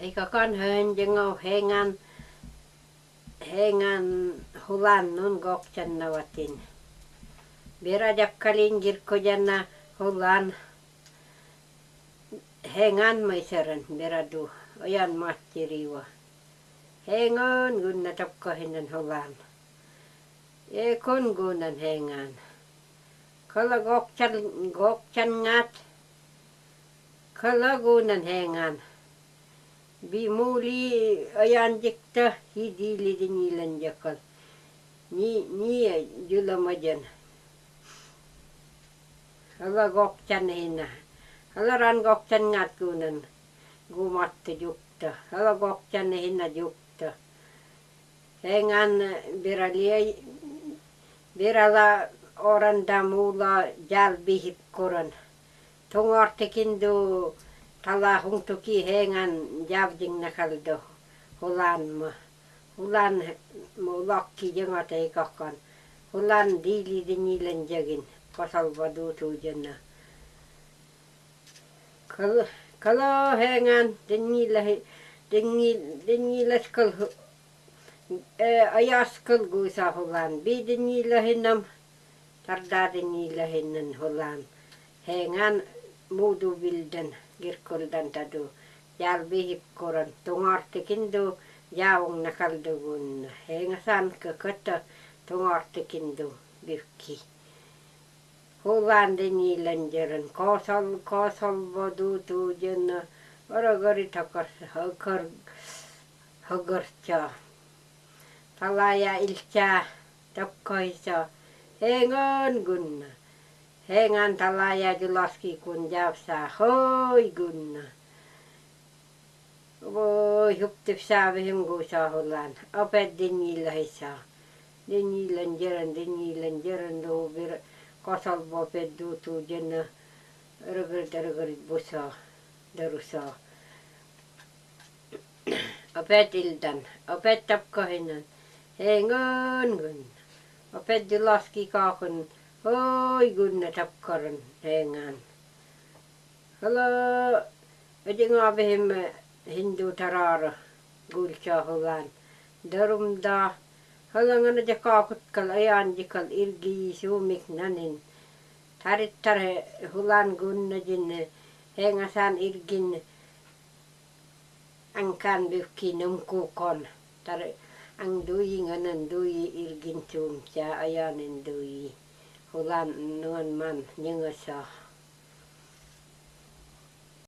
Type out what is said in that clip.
Eikä kanhoen jengo hengan hengan hulannun koksannawatin. Bira jakkalin kirkkojanna hulan hengan maisaran biradu oyan mattiriwa. Hengan gunna tokkahinan hulan. E kun gunnan hengan. Kala gokchan gokchan ngat. Kala gunnan hengan. Бимули аянжекта хидилидин иленжекон. Ни ни юламадан. Ала гоктан хина. Ала ран гоктан ngatkунан. Гуматта юкта. Ала гоктан хина юкта. Энган бирали бирала оранда мула жал бихип корон. Туңортекинду талағың тұки хеңан явдың нахалды хуланма хулан мулак кидең атай каққан хулан дилиді нилен жегін қосалбаду тужына кало хеңан деңиле деңилес кыл аяс кыл гуйса хулан би деңилехинам тарда деңилехинен хулан хеңан Моду билден girkuldan tadu yarbihip koran tungartikindu yaung nakaldugun hengasan kakata tungartikindu birki. Hullandı nilendirin kosol kosol bodu tuğcunu oragari takar hakar hagarça. Talaya ilça tokkoysa hengon gunna. Hengan tällä jäyty laski kun jäypsää hoi kunna. Voi huptip saavihin kuusaa hullaan. Opet dinjillä hissaa. Dinjillen jeren, dinjillen jeren luu vir. Kosal vopet duutuu jenna. Rögrit, rögrit busaa. Darusaa. Opet iltan, Opet tapkohinnan. Hengan kun. Opet julaski kaakun. Oi gunna takkaran hengan. Hala ajinga behim hindu tarara cho hulan. Darum da hala ngana jakakut kal ayan jikal irgi sumik nanin. Tarit tar hulan gunna jinne hengasan irgin angkan bifki numkukon. Tar ang duyi nganan duyi irgin sum cha ayanin duyi hulan mặn man nyanga sa